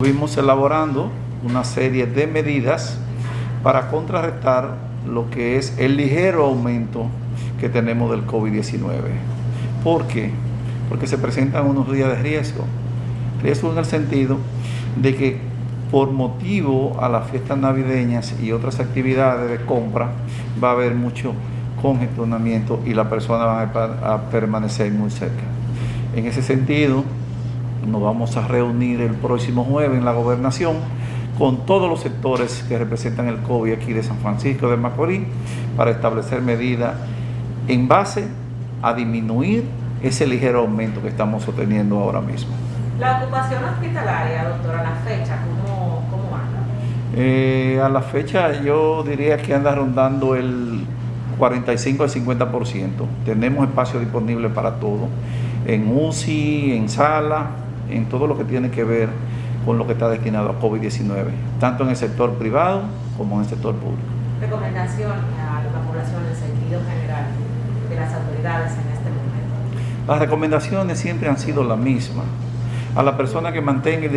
Estuvimos elaborando una serie de medidas para contrarrestar lo que es el ligero aumento que tenemos del COVID-19. ¿Por qué? Porque se presentan unos días de riesgo. Riesgo en el sentido de que por motivo a las fiestas navideñas y otras actividades de compra va a haber mucho congestionamiento y las personas van a, a permanecer muy cerca. En ese sentido, nos vamos a reunir el próximo jueves en la gobernación con todos los sectores que representan el COVID aquí de San Francisco de Macorís para establecer medidas en base a disminuir ese ligero aumento que estamos obteniendo ahora mismo. La ocupación hospitalaria, doctora, a la fecha, ¿cómo, cómo anda? Eh, a la fecha yo diría que anda rondando el 45 al 50%. Tenemos espacio disponible para todo, en UCI, en sala, en todo lo que tiene que ver con lo que está destinado a COVID-19, tanto en el sector privado como en el sector público. Recomendación a la población en sentido general de las autoridades en este momento. Las recomendaciones siempre han sido las mismas. A la persona que mantenga el